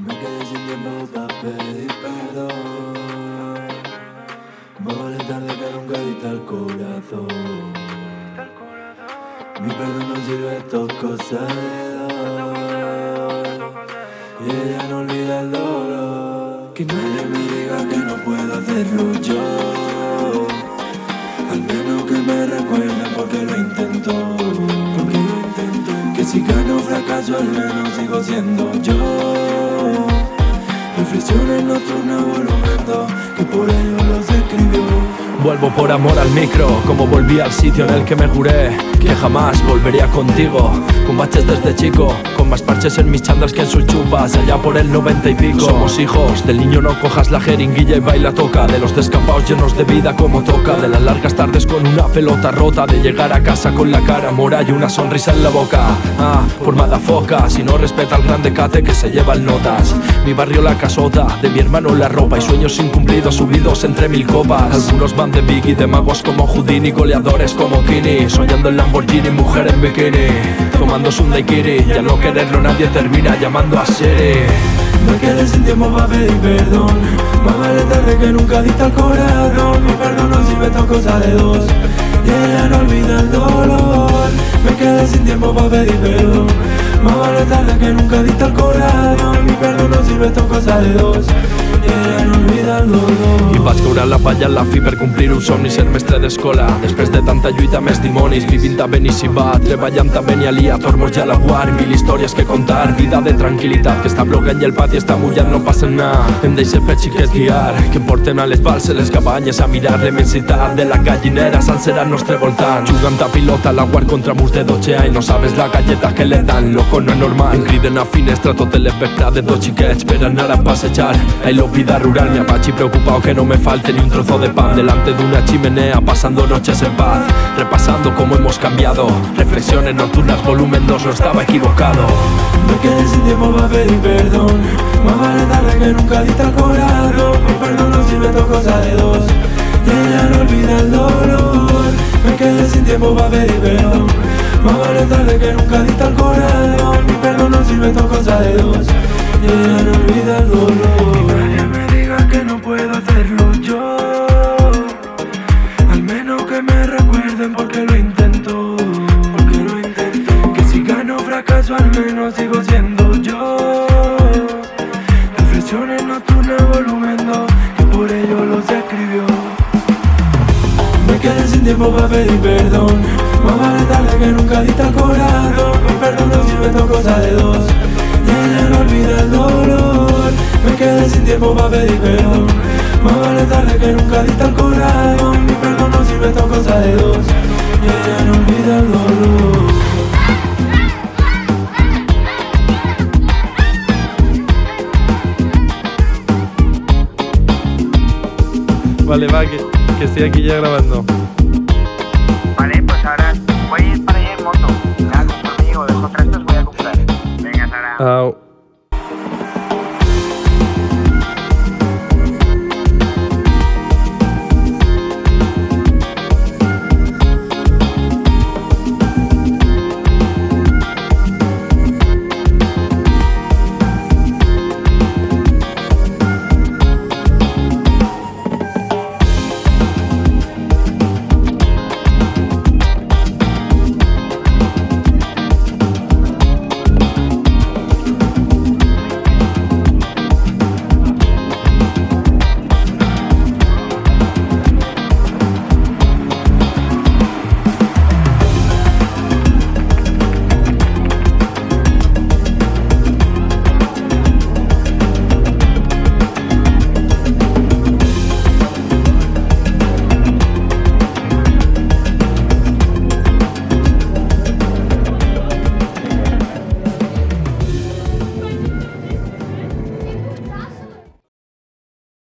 Me quedé sin tiempo para pedir perdón. Más vale tarde que nunca diste al corazón. Mi perdón no sirve, esto cosas de dos. Y ella no olvida el dolor. Que nadie me diga que no puedo hacerlo yo. Al menos que me recuerden porque lo intento. Porque lo intento. Que si gano fracaso, al menos sigo siendo yo. Reflexiones nocturnas, volumen 2, que por ello los escribió. Vuelvo por amor al micro, como volví al sitio en el que me juré que jamás volvería contigo. Con baches desde chico, con más parches en mis chandas que en sus chupas, allá por el noventa y pico. Somos hijos del niño, no cojas la jeringuilla y baila toca. De los descampados llenos de vida como toca. De las largas tardes con una pelota rota. De llegar a casa con la cara mora y una sonrisa en la boca. Ah, formada foca, si no respeta al grande cate que se lleva el notas. Mi barrio la casota, de mi hermano la ropa y sueños incumplidos subidos entre mil copas. Algunos van de Biggie, de magos como Houdini, goleadores como Kini, soñando en Lamborghini, mujer en bikini, tomándose un daiquiri, ya no quererlo nadie termina llamando a Siri. Me quedé sin tiempo para pedir perdón. Más vale tarde que nunca diste al corazón. Mi perdón no sirve, es cosa de dos. Y ella no olvida el dolor. Me quedé sin tiempo para pedir perdón. Más vale tarde que nunca diste al corazón. Mi perdón no sirve, es cosa de dos. Y ella no olvida el dolor vaig caure la palla, la fi per complir un somni ser mestre d'escola. Després de tanta lluita més dimonis, vivint a Benissima, treballant a Benialia, Tormos i a la Guar, mil històries que contar, vida de tranquil·litat, que està ploguent i el pati està mullat, no passa nada. Em deixe per xiquets guiar, que em porten a les balses, les cabanyes, a mirar l'immensitat de la gallinera sencera al nostre voltant. Jugant a pilota, la Guar contra murs de 12 anys, no sabes la galleta que le dan, loco, no és normal. Em criden a finestra tot l'espectre de dos xiquets per anar a passejar. Ai, lo vida rural, mi apache preocupado que no me falte ni un trozo de pan delante de una chimenea, pasando noches en paz, repasando cómo hemos cambiado. Reflexiones nocturnas, volumen 2, no estaba equivocado. Me quedé sin tiempo para pedir perdón Más vale tarde que nunca diste al corazón Mi perdón no sirve, esto es cosa de dos Y ella no olvida el dolor Me quedé sin tiempo para pedir perdón Más vale tarde que nunca diste al corazón Mi perdón no sirve, esto es cosa de dos Y ella no olvida el dolor no puedo hacerlo yo. Al menos que me recuerden porque lo intento Porque lo intento. Que si gano fracaso al menos sigo siendo yo. Reflexiones nocturnas volumen 2 Que por ello los escribió. Me quedé sin tiempo para pedir perdón. Más vale tarde que nunca diste al corazón. Mi perdón no sirve, esto es cosa de dos tiempo para pedir perdón Más vale tarde que nunca diste al corazón Mi perdón no sirve, esto es cosa de dos Y ella no olvida el dolor Vale, va, que, que estoy aquí ya grabando. Vale, pues ahora voy a ir para allá en moto. Nada, conmigo, dejo trastos, voy a comprar. Venga, Sara. Au.